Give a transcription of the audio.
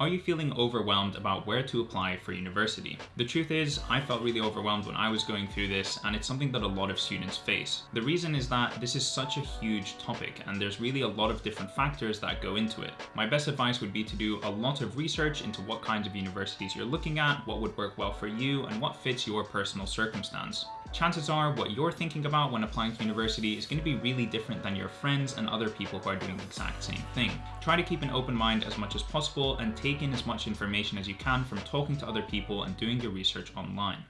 Are you feeling overwhelmed about where to apply for university? The truth is, I felt really overwhelmed when I was going through this, and it's something that a lot of students face. The reason is that this is such a huge topic, and there's really a lot of different factors that go into it. My best advice would be to do a lot of research into what kinds of universities you're looking at, what would work well for you, and what fits your personal circumstance chances are what you're thinking about when applying to university is going to be really different than your friends and other people who are doing the exact same thing. Try to keep an open mind as much as possible and take in as much information as you can from talking to other people and doing your research online.